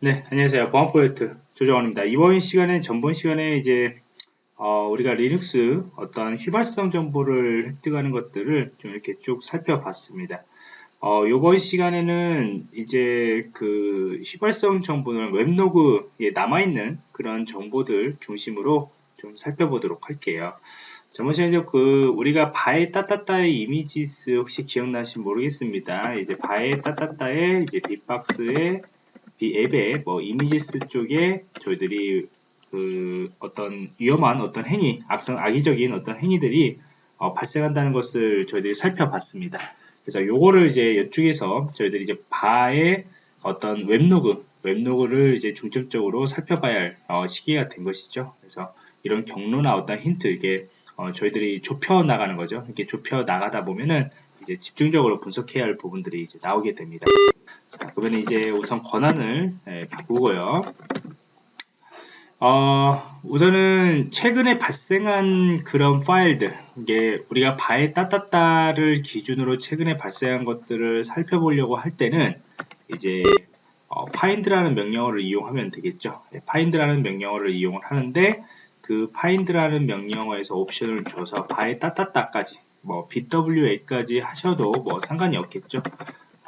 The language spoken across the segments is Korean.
네, 안녕하세요. 보안 프로젝트 조정원입니다. 이번 시간에 전번 시간에 이제 어, 우리가 리눅스 어떤 휘발성 정보를 획득하는 것들을 좀 이렇게 쭉 살펴봤습니다. 어, 이번 시간에는 이제 그 휘발성 정보는 웹로그에 남아있는 그런 정보들 중심으로 좀 살펴보도록 할게요. 저번 시간에 그 우리가 var에 따따따의 images 혹시 기억나시 모르겠습니다. 이제 var에 따따따의 이제 빅박스의 이 앱의 뭐 이미지스 쪽에 저희들이 그 어떤 위험한 어떤 행위, 악성 악의적인 어떤 행위들이 어, 발생한다는 것을 저희들이 살펴봤습니다. 그래서 요거를 이제 이쪽에서 저희들이 이제 바의 어떤 웹로그, 웹로그를 이제 중점적으로 살펴봐야 할 어, 시기가 된 것이죠. 그래서 이런 경로나 어떤 힌트, 이게 어, 저희들이 좁혀 나가는 거죠. 이렇게 좁혀 나가다 보면은 이제 집중적으로 분석해야 할 부분들이 이제 나오게 됩니다. 자, 그러면 이제 우선 권한을 예, 바꾸고요. 어, 우선은 최근에 발생한 그런 파일들, 이게 우리가 바에 따따따를 기준으로 최근에 발생한 것들을 살펴보려고 할 때는 이제 어, find라는 명령어를 이용하면 되겠죠. 예, find라는 명령어를 이용을 하는데 그 find라는 명령어에서 옵션을 줘서 바에 따따따까지 뭐 bwa까지 하셔도 뭐 상관이 없겠죠.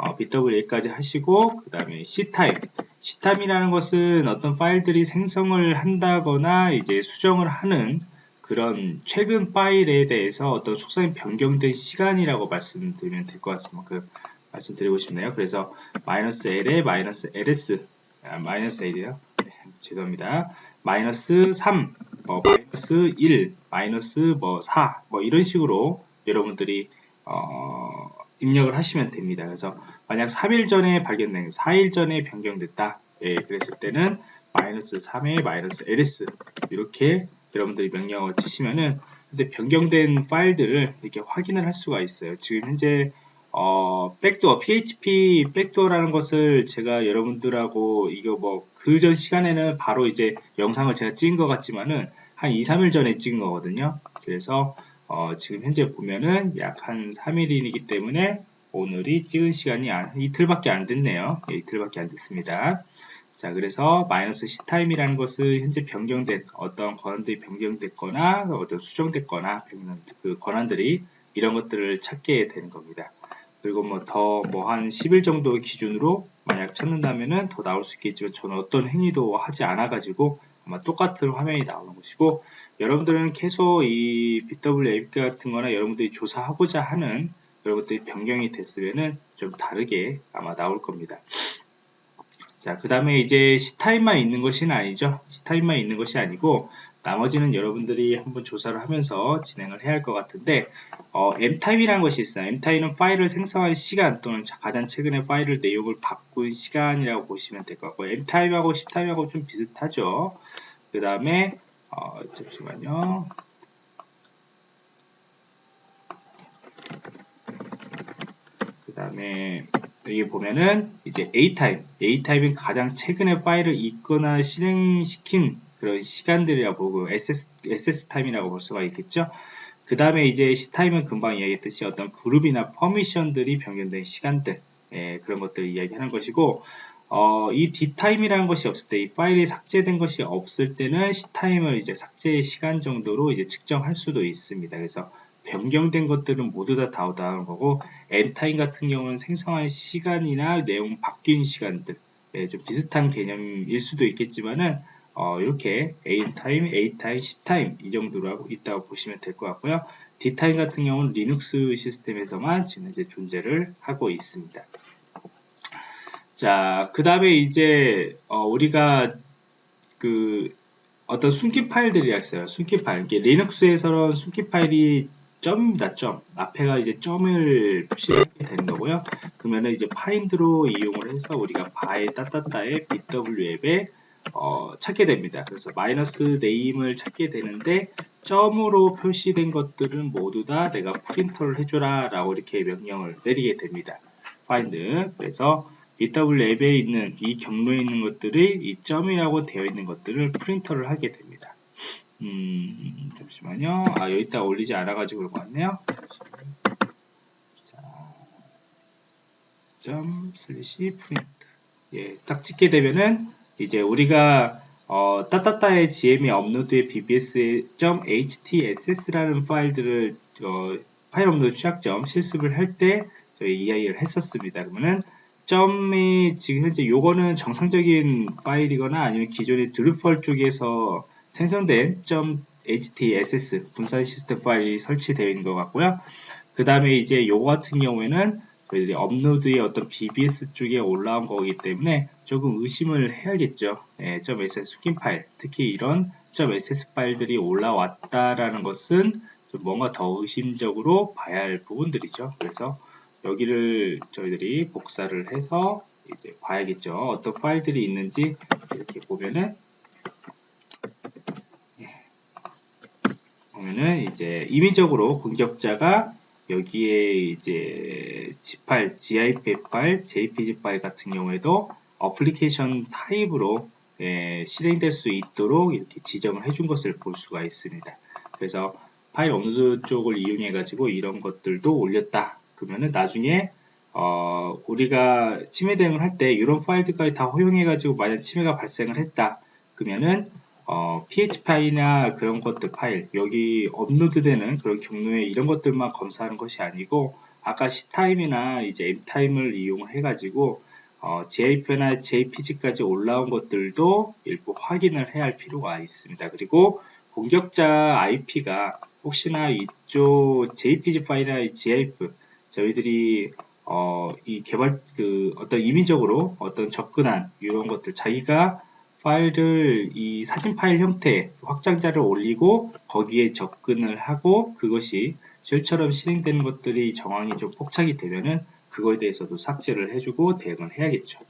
어, bwa까지 하시고 그 다음에 c타임 c타임이라는 것은 어떤 파일들이 생성을 한다거나 이제 수정을 하는 그런 최근 파일에 대해서 어떤 속성이 변경된 시간이라고 말씀드리면 될 것 같습니다. 그 말씀드리고 싶네요. 그래서 마이너스 L에 마이너스 LS 아, 마이너스 L이요. 네, 죄송합니다. 마이너스 3, 뭐 마이너스 1, 마이너스 뭐 4, 뭐 이런 식으로 여러분들이 어, 입력을 하시면 됩니다. 그래서 만약 3일 전에 발견된 4일 전에 변경됐다. 예, 그랬을 때는 마이너스 3에 마이너스 ls 이렇게 여러분들이 명령을 치시면은 근데 변경된 파일들을 이렇게 확인을 할 수가 있어요. 지금 현재 어, 백도어, PHP 백도어라는 것을 제가 여러분들하고 이거 뭐 그 전 시간에는 바로 이제 영상을 제가 찍은 것 같지만은 한 2, 3일 전에 찍은 거거든요. 그래서 어, 지금 현재 보면은 약 한 3일이기 때문에 오늘이 찍은 시간이 안, 이틀밖에 안 됐네요. 예, 이틀밖에 안 됐습니다. 자, 그래서 마이너스 C타임이라는 것은 현재 변경된 어떤 권한들이 변경됐거나 어떤 수정됐거나 그 권한들이 이런 것들을 찾게 되는 겁니다. 그리고 뭐 더 뭐 한 10일 정도 기준으로 만약 찾는다면은 더 나올 수 있겠지만 저는 어떤 행위도 하지 않아 가지고 아마 똑같은 화면이 나오는 것이고 여러분들은 계속 이 BW API 같은 거나 여러분들이 조사하고자 하는 여러분들이 변경이 됐으면은 좀 다르게 아마 나올 겁니다. 자, 그 다음에 이제 C타임만 있는 것이 아니죠. C타임만 있는 것이 아니고 나머지는 여러분들이 한번 조사를 하면서 진행을 해야 할 것 같은데 어, M타임이라는 것이 있어요. M타임은 파일을 생성한 시간 또는 가장 최근에 파일을 내용을 바꾼 시간이라고 보시면 될 것 같고 M타임하고 C타임하고 좀 비슷하죠. 그 다음에 어, 잠시만요. 그 다음에 여기 보면은 이제 A타임, A타임은 가장 최근에 파일을 읽거나 실행시킨 그런 시간들이라고 보고 SS, SS타임이라고 볼 수가 있겠죠. 그 다음에 이제 C타임은 금방 이야기했듯이 어떤 그룹이나 퍼미션들이 변경된 시간들 예, 그런 것들을 이야기하는 것이고 어, 이 D time이라는 것이 없을 때, 이 파일이 삭제된 것이 없을 때는 C time을 이제 삭제의 시간 정도로 이제 측정할 수도 있습니다. 그래서 변경된 것들은 모두 다 다우다는 거고, M time 같은 경우는 생성한 시간이나 내용 바뀐 시간들, 예, 좀 비슷한 개념일 수도 있겠지만은, 어, 이렇게 A time, M time, C time 이 정도로 있다고 보시면 될 것 같고요. D time 같은 경우는 리눅스 시스템에서만 지금 이제 존재를 하고 있습니다. 자, 그 다음에 이제, 어, 우리가 그 어떤 숨긴 파일들이 있어요. 숨긴 파일. 이게 리눅스에서는 숨긴 파일이 점입니다. 점. 앞에가 이제 점을 표시하게 되는 거고요. 그러면 이제 find로 이용을 해서 우리가 var에 따따따의 bWAPP에 어, 찾게 됩니다. 그래서 마이너스 name을 찾게 되는데 점으로 표시된 것들은 모두 다 내가 프린트를 해줘라 라고 이렇게 명령을 내리게 됩니다. 파인드. 그래서 BW 앱에 있는 이 경로에 있는 것들이 이 점이라고 되어 있는 것들을 프린터를 하게 됩니다. 음, 잠시만요. 아, 여기다 올리지 않아가지고 그런 것 같네요. 자, 점 슬래시 프린트. 예, 딱 찍게 되면은 이제 우리가 어, 따따따의 GM이 업로드의 bbs.htss라는 파일들을 어, 파일 업로드 취약점 실습을 할 때 저희 EI를 했었습니다. 그러면은 점이 지금 현재 요거는 정상적인 파일이거나 아니면 기존의 드루펄 쪽에서 생성된 .htss 분산 시스템 파일이 설치되어 있는 것 같고요. 그 다음에 이제 요거 같은 경우에는 저희들이 업로드의 어떤 BBS 쪽에 올라온 거기 때문에 조금 의심을 해야겠죠. 예, .ss 스킨 파일, 특히 이런 .ss 파일들이 올라왔다라는 것은 좀 뭔가 더 의심적으로 봐야 할 부분들이죠. 그래서 여기를 저희들이 복사를 해서 이제 봐야겠죠. 어떤 파일들이 있는지 이렇게 보면은 예, 보면은 이제 임의적으로 공격자가 여기에 이제 G파일, GIF 파일, JPG 파일 같은 경우에도 어플리케이션 타입으로 예, 실행될 수 있도록 이렇게 지정을 해준 것을 볼 수가 있습니다. 그래서 파일 업로드 쪽을 이용해 가지고 이런 것들도 올렸다. 그러면은 나중에 어, 우리가 침해 대응을 할 때 이런 파일들까지 다 허용해 가지고 만약 침해가 발생을 했다. 그러면은 어, PHP 파일이나 그런 것들 파일 여기 업로드되는 그런 경로에 이런 것들만 검사하는 것이 아니고 아까 C타임이나 이제 M타임을 이용해 가지고 어, JP나 JPG까지 올라온 것들도 일부 확인을 해야 할 필요가 있습니다. 그리고 공격자 IP가 혹시나 이쪽 JPG 파일이나 GIF 저희들이 어, 이 개발 그 어떤 임의적으로 어떤 접근한 이런 것들 자기가 파일을 이 사진 파일 형태 확장자를 올리고 거기에 접근을 하고 그것이 쉘처럼 실행되는 것들이 정황이 좀 포착이 되면은 그거에 대해서도 삭제를 해주고 대응을 해야겠죠.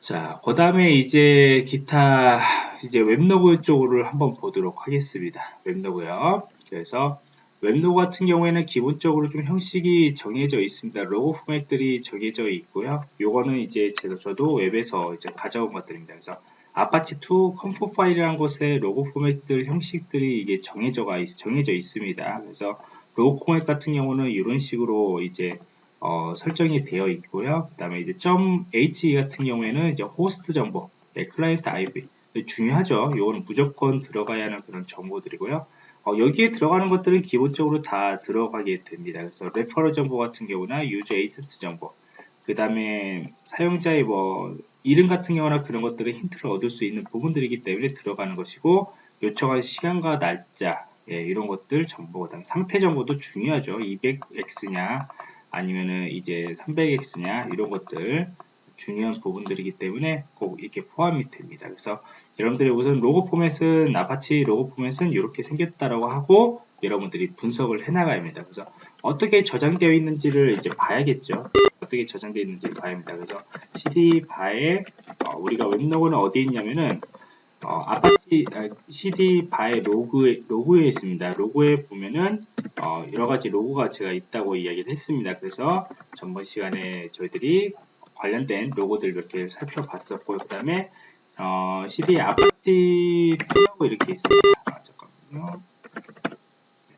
자, 그 다음에 이제 기타 이제 웹로그 쪽을 한번 보도록 하겠습니다. 웹로그요. 그래서 웹로그 같은 경우에는 기본적으로 좀 형식이 정해져 있습니다. 로그 포맷들이 정해져 있고요. 요거는 이제 제가 저도 웹에서 이제 가져온 것들입니다. 그래서 아파치2 conf 파일이라는 곳에 로그 포맷들 형식들이 이게 정해져 정해져 있습니다. 그래서 로그 포맷 같은 경우는 이런 식으로 이제 어, 설정이 되어 있고요. 그 다음에 이제 .h 같은 경우에는 이제 호스트 정보, 네, 클라이언트 IP 중요하죠. 이거는 무조건 들어가야 하는 그런 정보들이고요. 어, 여기에 들어가는 것들은 기본적으로 다 들어가게 됩니다. 그래서 referer 정보 같은 경우나 user agent 정보, 그 다음에 사용자의 뭐 이름 같은 경우나 그런 것들은 힌트를 얻을 수 있는 부분들이기 때문에 들어가는 것이고 요청한 시간과 날짜 예, 이런 것들 정보 그다음 상태 정보도 중요하죠. 200x냐 아니면은 이제 300x냐 이런 것들 중요한 부분들이기 때문에 꼭 이렇게 포함이 됩니다. 그래서 여러분들이 우선 로그 포맷은 아파치 로그 포맷은 이렇게 생겼다라고 하고 여러분들이 분석을 해나가야 합니다. 그래서 어떻게 저장되어 있는지를 이제 봐야겠죠. 어떻게 저장되어 있는지 봐야 합니다. 그래서 cd var에 어, 우리가 웹로그는 어디에 있냐면은 어, 아파치 아, cd var의 로그에, 로그에 있습니다. 로그에 보면은 어, 여러 가지 로그가 제가 있다고 이야기를 했습니다. 그래서 전번 시간에 저희들이 관련된 로그들 이렇게 살펴봤었고 그 다음에 어, cd 아파치2라고 이렇게 있습니다. 아, 잠깐만요.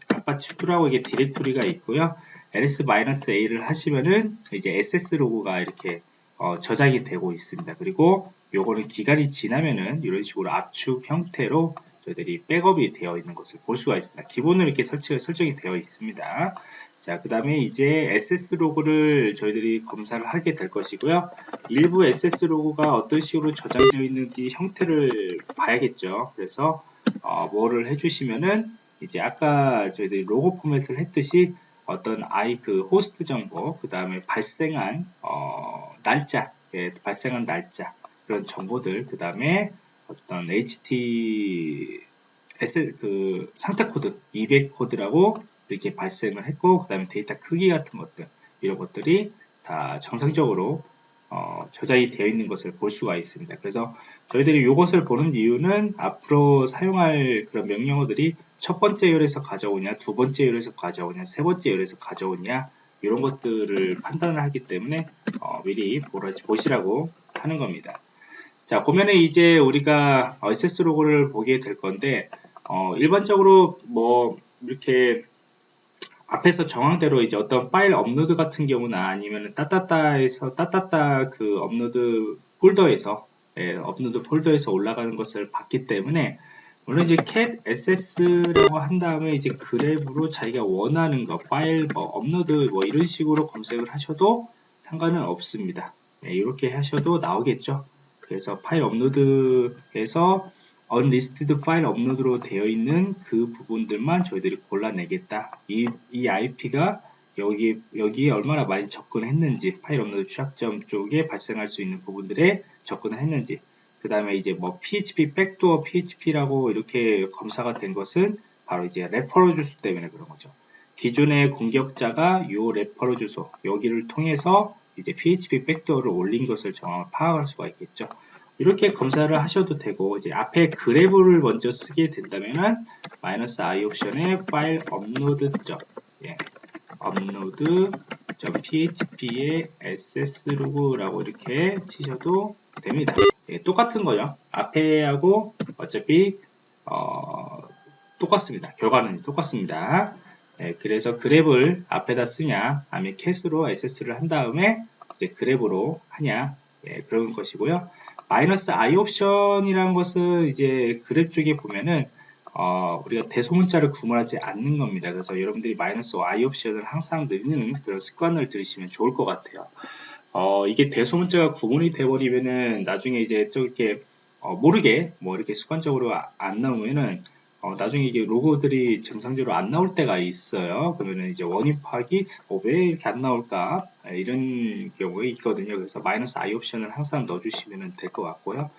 아파치2라고 이게 디렉토리가 있고요. ls-a를 하시면은 이제 access 로그가 이렇게 어, 저장이 되고 있습니다. 그리고 요거는 기간이 지나면은 이런 식으로 압축 형태로 저희들이 백업이 되어 있는 것을 볼 수가 있습니다. 기본으로 이렇게 설치가 설정이 되어 있습니다. 자, 그 다음에 이제 SS 로그를 저희들이 검사를 하게 될 것이고요. 일부 SS 로그가 어떤 식으로 저장되어 있는지 형태를 봐야겠죠. 그래서 어, 뭐를 해주시면은 이제 아까 저희들이 로고 포맷을 했듯이 어떤 아이 그 호스트 정보, 그 다음에 발생한 어, 날짜, 예, 발생한 날짜 그런 정보들, 그 다음에 어떤 HTTP 그 상태 코드 200 코드라고 이렇게 발생을 했고 그 다음에 데이터 크기 같은 것들 이런 것들이 다 정상적으로 어, 저장이 되어 있는 것을 볼 수가 있습니다. 그래서 저희들이 이것을 보는 이유는 앞으로 사용할 그런 명령어들이 첫 번째 열에서 가져오냐, 두 번째 열에서 가져오냐, 세 번째 열에서 가져오냐 이런 것들을 판단을 하기 때문에 어, 미리 보시라고 하는 겁니다. 자, 보면은 이제 우리가 access 로그를 보게 될 건데 어, 일반적으로 뭐 이렇게 앞에서 정황대로 이제 어떤 파일 업로드 같은 경우나 아니면 따따따에서 따따따 그 업로드 폴더에서 예, 업로드 폴더에서 올라가는 것을 봤기 때문에 물론 이제 cat access라고 한 다음에 이제 grep으로 자기가 원하는 거 파일 뭐 업로드 뭐 이런 식으로 검색을 하셔도 상관은 없습니다. 네, 이렇게 하셔도 나오겠죠. 그래서 파일 업로드에서 unrestricted 파일 업로드로 되어 있는 그 부분들만 저희들이 골라내겠다. 이, 이 IP가 여기, 여기에 얼마나 많이 접근했는지, 파일 업로드 취약점 쪽에 발생할 수 있는 부분들에 접근을 했는지, 그 다음에 이제 뭐 PHP 백도어 PHP라고 이렇게 검사가 된 것은 바로 이제 referer 주소 때문에 그런 거죠. 기존의 공격자가 이 referer 주소 여기를 통해서 이제 PHP 백도어를 올린 것을 정확 파악할 수가 있겠죠. 이렇게 검사를 하셔도 되고 이제 앞에 grep을 먼저 쓰게 된다면은 마이너스 i 옵션에 파일 업로드 점 예, 업로드 php의 access 로그라고 이렇게 치셔도 됩니다. 예, 똑같은 거죠. 앞에 하고 어차피 어, 똑같습니다. 결과는 똑같습니다. 예, 그래서 그랩을 앞에다 쓰냐 아니면 캐스로 SS를 한 다음에 이제 그랩으로 하냐 예, 그런 것이고요. 마이너스 i 옵션이라는 것은 이제 그랩 쪽에 보면은 어, 우리가 대소문자를 구분하지 않는 겁니다. 그래서 여러분들이 마이너스 i 옵션을 항상 넣는 그런 습관을 들이시면 좋을 것 같아요. 어, 이게 대소문자가 구분이 돼버리면은 나중에 이제 또 이렇게 어, 모르게 뭐 이렇게 습관적으로 아, 안 나오면은 어, 나중에 이게 로고들이 정상적으로 안 나올 때가 있어요. 그러면은 이제 원인 파악이 어, 왜 이렇게 안 나올까 네, 이런 경우에 있거든요. 그래서 마이너스 i 옵션을 항상 넣어주시면 될 것 같고요.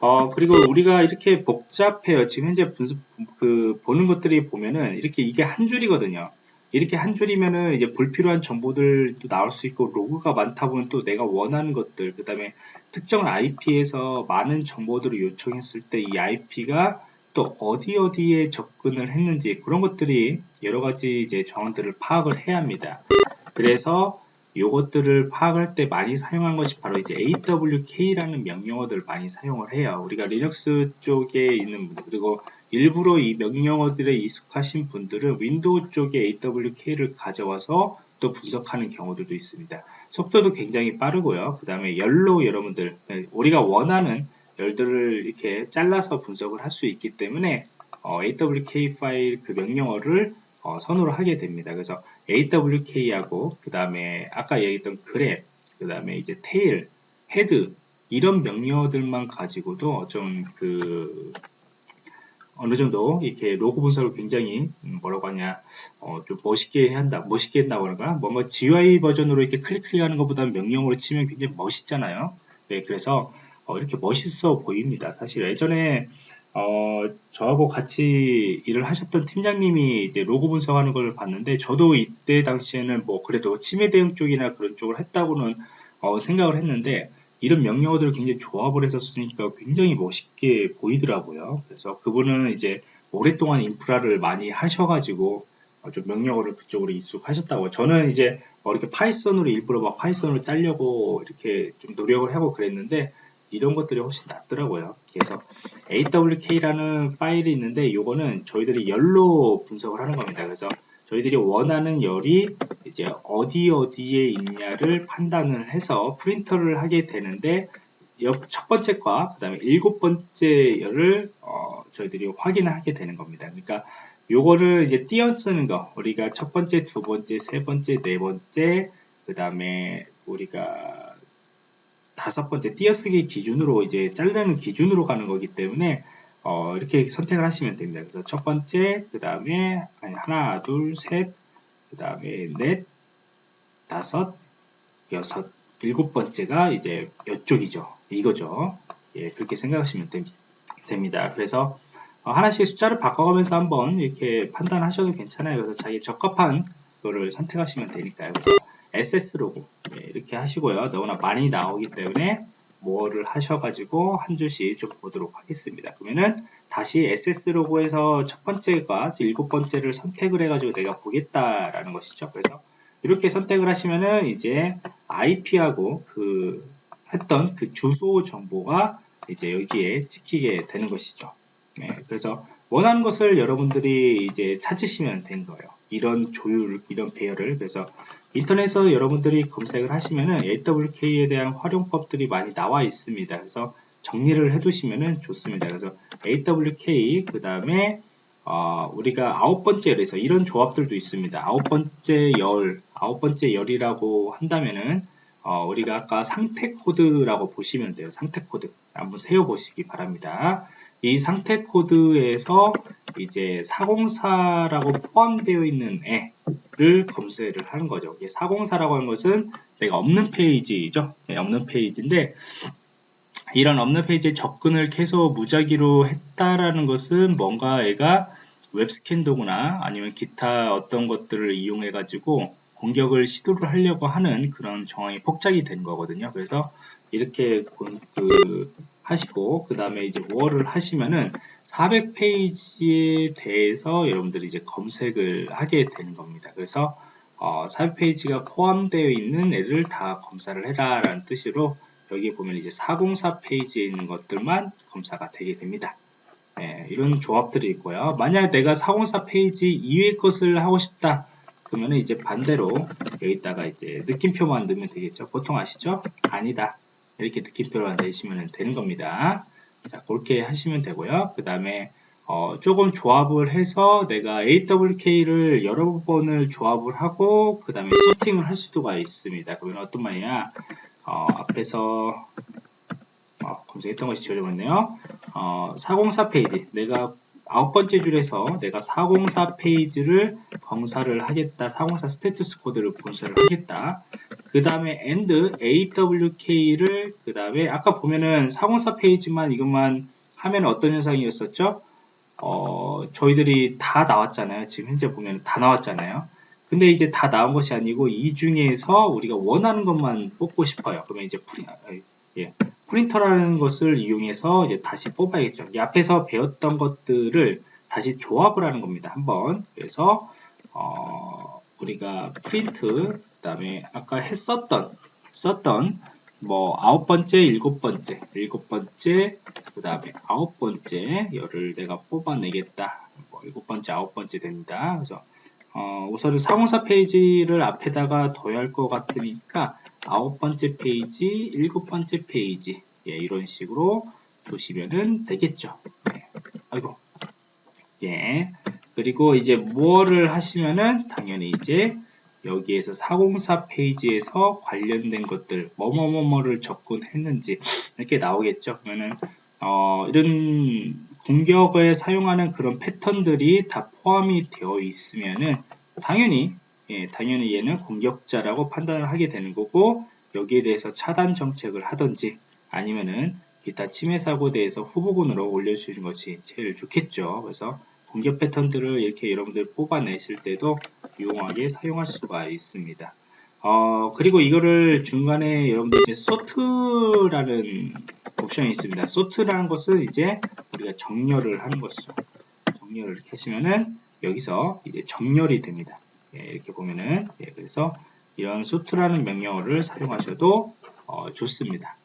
어, 그리고 우리가 이렇게 복잡해요. 지금 현재 분수, 그, 보는 것들이 보면은 이렇게 이게 한 줄이거든요. 이렇게 한 줄이면은 이제 불필요한 정보들도 나올 수 있고 로그가 많다 보면 또 내가 원하는 것들 그 다음에 특정 IP에서 많은 정보들을 요청했을 때 이 IP가 또 어디 어디에 접근을 했는지 그런 것들이 여러 가지 이제 정보들을 파악을 해야 합니다. 그래서 이것들을 파악할 때 많이 사용한 것이 바로 이제 AWK라는 명령어들을 많이 사용을 해요. 우리가 리눅스 쪽에 있는 분들 그리고 일부러 이 명령어들에 익숙하신 분들은 윈도우 쪽에 AWK를 가져와서 또 분석하는 경우들도 있습니다. 속도도 굉장히 빠르고요. 그 다음에 열로 여러분들 우리가 원하는 열들을 이렇게 잘라서 분석을 할 수 있기 때문에 어, AWK 파일 그 명령어를 어, 선호를 하게 됩니다. 그래서 AWK하고 그 다음에 아까 얘기했던 grep, 그 다음에 이제 tail, head 이런 명령어들만 가지고도 좀 그 어느 정도 이렇게 로그 분석을 굉장히 음, 뭐라고 하냐 어, 좀 멋있게 한다 멋있게 한다고 하는가 뭔가 GUI 버전으로 이렇게 클릭 클릭하는 것보다는 명령으로 치면 굉장히 멋있잖아요 네, 그래서 어, 이렇게 멋있어 보입니다 사실 예전에 어, 저하고 같이 일을 하셨던 팀장님이 이제 로고 분석하는 걸 봤는데 저도 이때 당시에는 뭐 그래도 침해 대응 쪽이나 그런 쪽을 했다고는 어, 생각을 했는데 이런 명령어들을 굉장히 조합을 했었으니까 굉장히 멋있게 보이더라고요. 그래서 그분은 이제 오랫동안 인프라를 많이 하셔가지고 어, 좀 명령어를 그쪽으로 익숙하셨다고. 저는 이제 어, 이렇게 파이썬으로 일부러 막 파이썬을 짜려고 이렇게 좀 노력을 하고 그랬는데 이런 것들이 훨씬 낫더라고요. 그래서 awk라는 파일이 있는데 이거는 저희들이 열로 분석을 하는 겁니다. 그래서 저희들이 원하는 열이 이제 어디 어디에 있냐를 판단을 해서 print를 하게 되는데 첫 번째과 그 다음에 일곱 번째 열을 어, 저희들이 확인을 하게 되는 겁니다. 그러니까 요거를 이제 띄어 쓰는 거 우리가 첫 번째, 두 번째, 세 번째, 네 번째 그 다음에 우리가 다섯 번째 띄어쓰기 기준으로 이제 자르는 기준으로 가는 거기 때문에 어, 이렇게 선택을 하시면 됩니다. 그래서 첫 번째, 그 다음에 하나, 둘, 셋, 그 다음에 넷, 다섯, 여섯, 일곱 번째가 이제 이쪽이죠. 이거죠. 예, 그렇게 생각하시면 됩니다. 그래서 어, 하나씩 숫자를 바꿔가면서 한번 이렇게 판단하셔도 괜찮아요. 그래서 자기 적합한 거를 선택하시면 되니까요. 그래서 SS 로고 예, 이렇게 하시고요. 너무나 많이 나오기 때문에 뭐를 하셔가지고 한 줄씩 좀 보도록 하겠습니다. 그러면은 다시 SS 로고에서 첫 번째가 일곱 번째를 선택을 해가지고 내가 보겠다라는 것이죠. 그래서 이렇게 선택을 하시면은 이제 IP하고 그 했던 그 주소 정보가 이제 여기에 찍히게 되는 것이죠. 네, 그래서 원하는 것을 여러분들이 이제 찾으시면 된 거예요. 이런 조율, 이런 배열을. 그래서 인터넷에서 여러분들이 검색을 하시면은 AWK에 대한 활용법들이 많이 나와 있습니다. 그래서 정리를 해두시면 좋습니다. 그래서 awk 그 다음에 어, 우리가 아홉 번째 열에서 이런 조합들도 있습니다. 아홉 번째 열, 아홉 번째 열이라고 한다면은 어, 우리가 아까 상태 코드라고 보시면 돼요. 상태 코드 한번 세어 보시기 바랍니다. 이 상태 코드에서 이제 404라고 포함되어 있는 애를 검색을 하는 거죠. 404라고 하는 것은 내가 없는 페이지죠. 네, 없는 페이지인데 이런 없는 페이지에 접근을 계속 무작위로 했다라는 것은 뭔가 애가 웹스캔 도구나 아니면 기타 어떤 것들을 이용해 가지고 공격을 시도를 하려고 하는 그런 정황이 폭작이 된 거거든요. 그래서 이렇게 그 하시고 그 다음에 이제 월을 하시면은 400페이지에 대해서 여러분들이 이제 검색을 하게 되는 겁니다. 그래서 어, 400페이지가 포함되어 있는 애를 다 검사를 해라 라는 뜻으로 여기 보면 이제 404 페이지에 있는 것들만 검사가 되게 됩니다. 예, 이런 조합들이 있고요. 만약 내가 404 페이지 이외의 것을 하고 싶다. 그러면 이제 반대로 여기다가 이제 느낌표만 넣으면 되겠죠. 보통 아시죠? 아니다. 이렇게 느낌표를 내시면 되는 겁니다. 자, 그렇게 하시면 되고요. 그 다음에 어, 조금 조합을 해서 내가 AWK를 여러 번을 조합을 하고 그 다음에 소팅을 할 수도가 있습니다. 그러면 어떤 말이냐 어, 앞에서 어, 검색했던 것이 지워져버렸네요. 어, 404 페이지 내가 아홉 번째 줄에서 내가 404 페이지를 검사를 하겠다. 404 status code를 검사를 하겠다. 그 다음에 and awk를 그 다음에 아까 보면은 404 페이지만 이것만 하면 어떤 현상이었었죠? 어, 저희들이 다 나왔잖아요. 지금 현재 보면 다 나왔잖아요. 근데 이제 다 나온 것이 아니고 이 중에서 우리가 원하는 것만 뽑고 싶어요. 그러면 이제 예, 프린터라는 것을 이용해서 이제 다시 뽑아야겠죠. 이 앞에서 배웠던 것들을 다시 조합을 하는 겁니다. 한번 그래서 어, 우리가 프린트 그 다음에 아까 했었던 썼던 뭐 아홉 번째, 일곱 번째, 일곱 번째, 그 다음에 아홉 번째 열을 내가 뽑아내겠다. 뭐 일곱 번째, 아홉 번째 됩니다. 그래서 어, 우선은 사공사 페이지를 앞에다가 둬야 할 것 같으니까 아홉 번째 페이지, 일곱 번째 페이지 예, 이런 식으로 두시면은 되겠죠. 예. 아이고 예 그리고 이제 뭐를 하시면은 당연히 이제 여기에서 404 페이지에서 관련된 것들 뭐뭐뭐뭐를 접근했는지 이렇게 나오겠죠. 그러면은 어, 이런 공격을 사용하는 그런 패턴들이 다 포함이 되어 있으면은 당연히 예, 당연히 얘는 공격자라고 판단을 하게 되는 거고 여기에 대해서 차단 정책을 하든지 아니면은 기타 침해 사고에 대해서 후보군으로 올려주는 것이 제일 좋겠죠. 그래서 공격 패턴들을 이렇게 여러분들 뽑아내실 때도 유용하게 사용할 수가 있습니다. 어, 그리고 이거를 중간에 여러분들 이제 소트라는 옵션이 있습니다. 소트라는 것은 이제 우리가 정렬을 하는 것이죠. 정렬을 이렇게 하시면은 여기서 이제 정렬이 됩니다. 예, 이렇게 보면은 예, 그래서 이런 sort라는 명령어를 사용하셔도 어, 좋습니다.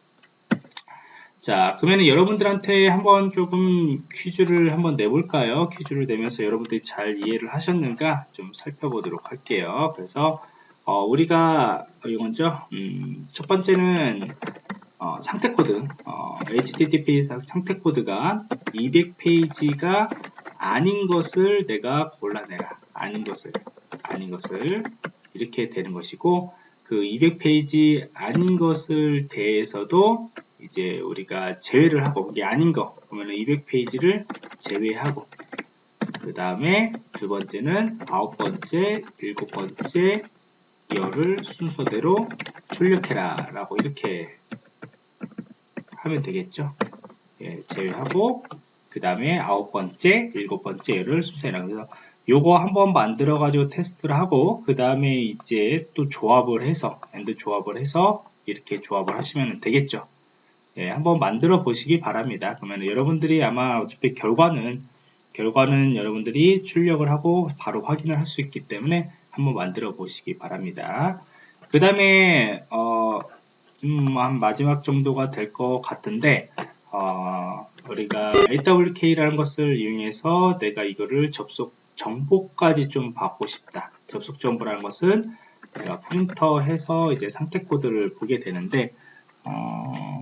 자, 그러면 여러분들한테 한번 조금 퀴즈를 한번 내볼까요? 퀴즈를 내면서 여러분들이 잘 이해를 하셨는가 좀 살펴보도록 할게요. 그래서 어, 우리가 이건죠. 음, 첫 번째는 어, 상태 코드, 어, HTTP 상태 코드가 200페이지가 아닌 것을 내가 골라내라. 아닌 것을, 아닌 것을 이렇게 되는 것이고 그 200페이지 아닌 것을 대해서도 이제 우리가 제외를 하고 이게 아닌 거 그러면 200페이지를 제외하고 그 다음에 두 번째는 아홉 번째, 일곱 번째 열을 순서대로 출력해라 라고 이렇게 하면 되겠죠. 예, 제외하고 그 다음에 아홉 번째, 일곱 번째 열을 순서해라. 그래서 요거 한번 만들어 가지고 테스트를 하고 그 다음에 이제 또 조합을 해서 and 조합을 해서 이렇게 조합을 하시면 되겠죠 예, 한번 만들어 보시기 바랍니다 그러면 여러분들이 아마 어차피 결과는 결과는 여러분들이 출력을 하고 바로 확인을 할 수 있기 때문에 한번 만들어 보시기 바랍니다. 그 다음에 어, 한 마지막 정도가 될 것 같은데 어, 우리가 AWK라는 것을 이용해서 내가 이거를 접속 정보까지 좀 받고 싶다. 접속 정보라는 것은 내가 프린터 해서 이제 상태 코드를 보게 되는데 어,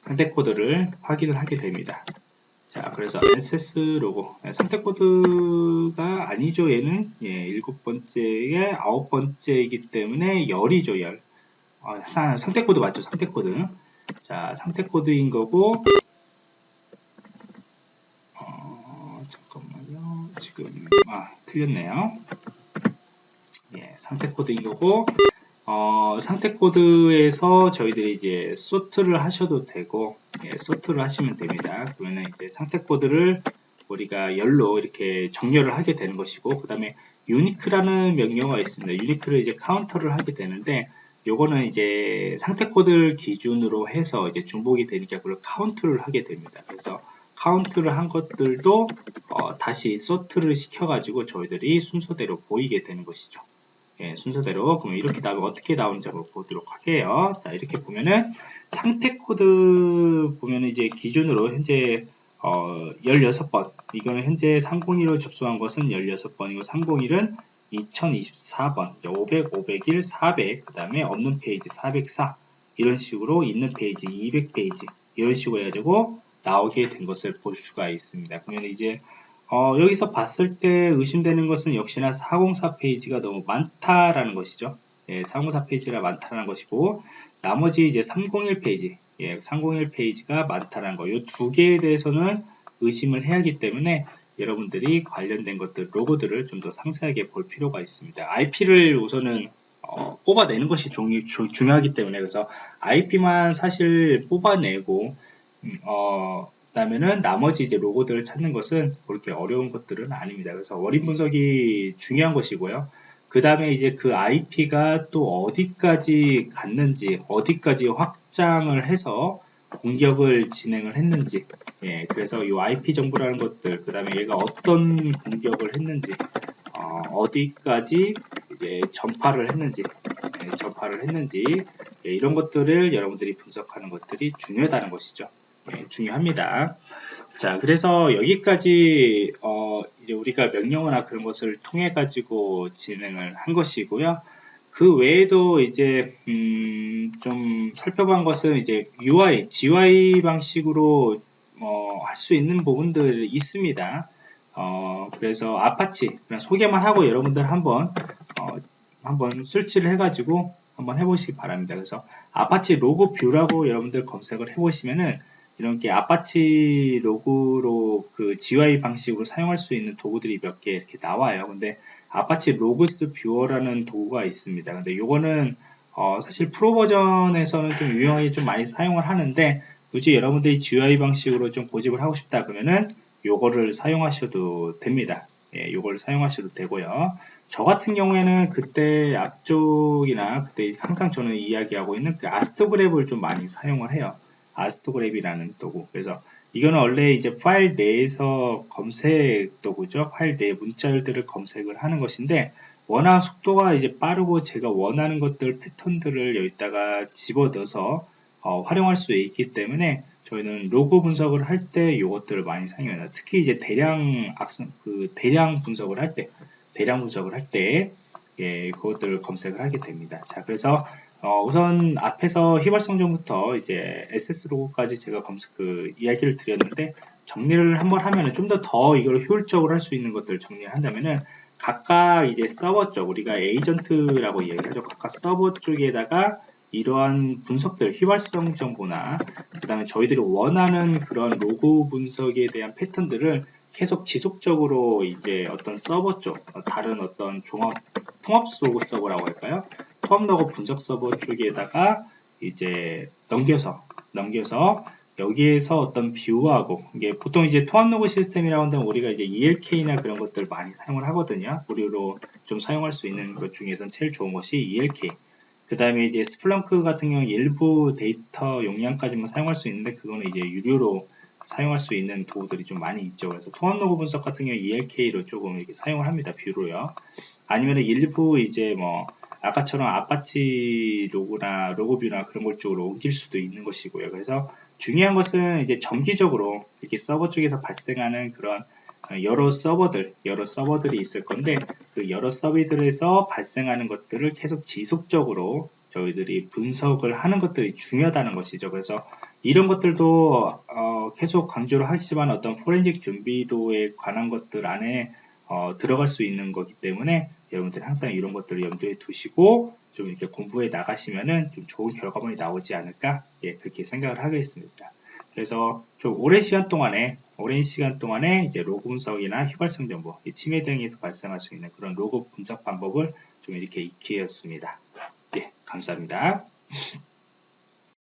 상태 코드를 확인을 하게 됩니다. 자, 그래서 NSS 로고 네, 상태 코드가 아니죠. 얘는 예, 일곱 번째에 아홉 번째이기 때문에 열이죠. 열. 어, 상태 코드 맞죠? 상태 코드. 자, 상태 코드인 거고 어, 잠깐만요. 지금 아 틀렸네요. 예, 상태 코드인 거고 어, 상태 코드에서 저희들이 이제 sort를 하셔도 되고 예, sort를 하시면 됩니다. 그러면 이제 상태 코드를 우리가 열로 이렇게 정렬을 하게 되는 것이고 그 다음에 uniq라는 명령어가 있습니다. uniq를 이제 카운트를 하게 되는데 요거는 이제 상태 코드를 기준으로 해서 이제 중복이 되니까 그걸 카운트를 하게 됩니다. 그래서 카운트를 한 것들도 어, 다시 sort를 시켜가지고 저희들이 순서대로 보이게 되는 것이죠. 예, 순서대로. 그러면 이렇게 나오면 어떻게 나오는지 한번 보도록 할게요. 자 이렇게 보면은 상태 코드 보면은 이제 기준으로 현재 어, 16번. 이거는 현재 301로 접속한 것은 16번이고 301은 2024번. 500, 501, 400, 그 다음에 없는 페이지 404 이런 식으로 있는 페이지 200페이지. 이런 식으로 해가지고 나오게 된 것을 볼 수가 있습니다. 그러면 이제 어, 여기서 봤을 때 의심되는 것은 역시나 404 페이지가 너무 많다라는 것이죠. 예, 404 페이지가 많다는 것이고 나머지 이제 301 페이지, 예, 301 페이지가 많다는 거. 이 두 개에 대해서는 의심을 해야 하기 때문에 여러분들이 관련된 것들, 로고들을 좀 더 상세하게 볼 필요가 있습니다. IP를 우선은 어, 뽑아내는 것이 중, 주, 중요하기 때문에 그래서 IP만 사실 뽑아내고 음, 어, 그다음에는 나머지 이제 로고들을 찾는 것은 그렇게 어려운 것들은 아닙니다. 그래서 원인 분석이 중요한 것이고요. 그 다음에 이제 그 IP가 또 어디까지 갔는지, 어디까지 확장을 해서 공격을 진행을 했는지 예, 그래서 이 IP 정보라는 것들 그 다음에 얘가 어떤 공격을 했는지 어, 디까지 이제 전파를 했는지 예, 전파를 했는지 예, 이런 것들을 여러분들이 분석하는 것들이 중요하다는 것이죠 예, 중요합니다 자 그래서 여기까지 어, 이제 우리가 명령어나 그런 것을 통해 가지고 진행을 한 것이고요 그 외에도 이제 음, 좀 살펴본 것은 이제 UI, GUI 방식으로 어, 할 수 있는 부분들이 있습니다. 어, 그래서 아파치 그냥 소개만 하고 여러분들 한번 어, 한번 설치를 해가지고 한번 해보시기 바랍니다. 그래서 Apache log view라고 여러분들 검색을 해보시면은 이렇게 아파치 로그로 그 GUI 방식으로 사용할 수 있는 도구들이 몇 개 이렇게 나와요. 근데 Apache Logs Viewer라는 도구가 있습니다. 근데 요거는 어 사실 프로 버전에서는 좀 유용하게 좀 많이 사용을 하는데 굳이 여러분들이 GUI 방식으로 좀 고집을 하고 싶다 그러면은 요거를 사용하셔도 됩니다. 예, 요걸 사용하셔도 되고요. 저 같은 경우에는 그때 앞쪽이나 그때 항상 저는 이야기하고 있는 그 AstroGrep을 좀 많이 사용을 해요. AstroGrep이라는 도구. 그래서 이거는 원래 이제 파일 내에서 검색 도구죠. 파일 내 문자열들을 검색을 하는 것인데 워낙 속도가 이제 빠르고 제가 원하는 것들 패턴들을 여기다가 집어넣어서 어, 활용할 수 있기 때문에 저희는 로그 분석을 할 때 이것들을 많이 사용해요. 특히 이제 대량 악성 그 대량 분석을 할 때 대량 분석을 할때 예, 그것들을 검색을 하게 됩니다. 자, 그래서 어, 우선 앞에서 휘발성전부터 이제 SS 로고까지 제가 검색 그 이야기를 드렸는데 정리를 한번 하면은 좀더더 이걸 효율적으로 할 수 있는 것들 을 정리를 한다면은 각각 이제 서버 쪽 우리가 에이전트라고 이야기하죠. 각각 서버 쪽에다가 이러한 분석들 휘발성 정보나 그 다음에 저희들이 원하는 그런 로그 분석에 대한 패턴들을 계속 지속적으로 이제 어떤 서버 쪽 다른 어떤 종합 통합 로그 서버라고 할까요? 통합 로그 분석 서버 쪽에다가 이제 넘겨서 넘겨서 여기에서 어떤 view하고 이게 보통 이제 통합 로그 시스템이라고 한다면 우리가 이제 ELK나 그런 것들 많이 사용을 하거든요. 무료로 좀 사용할 수 있는 것 중에선 제일 좋은 것이 ELK. 그 다음에 이제 Splunk 같은 경우 일부 데이터 용량까지만 사용할 수 있는데 그거는 이제 유료로 사용할 수 있는 도구들이 좀 많이 있죠. 그래서 통합 로그 분석 같은 경우 ELK로 조금 이렇게 사용을 합니다. view로요. 아니면 일부 이제 뭐 아까처럼 Apache 로그나 log view나 그런 걸 쪽으로 옮길 수도 있는 것이고요. 그래서 중요한 것은 이제 정기적으로 이렇게 서버 쪽에서 발생하는 그런 여러 서버들, 여러 서버들이 있을 건데 그 여러 서버들에서 발생하는 것들을 계속 지속적으로 저희들이 분석을 하는 것들이 중요하다는 것이죠. 그래서 이런 것들도 어, 계속 강조를 하지만 어떤 포렌식 준비도에 관한 것들 안에 어, 들어갈 수 있는 거기 때문에 여러분들 항상 이런 것들을 염두에 두시고 좀 이렇게 공부해 나가시면은 좀 좋은 결과물이 나오지 않을까 예, 그렇게 생각을 하겠습니다. 그래서 좀 오랜 시간 동안에 오랜 시간 동안에 이제 로그 분석이나 휘발성 정보, 치매 등에서 발생할 수 있는 그런 로그 분석 방법을 좀 이렇게 익히었습니다. 예, 감사합니다.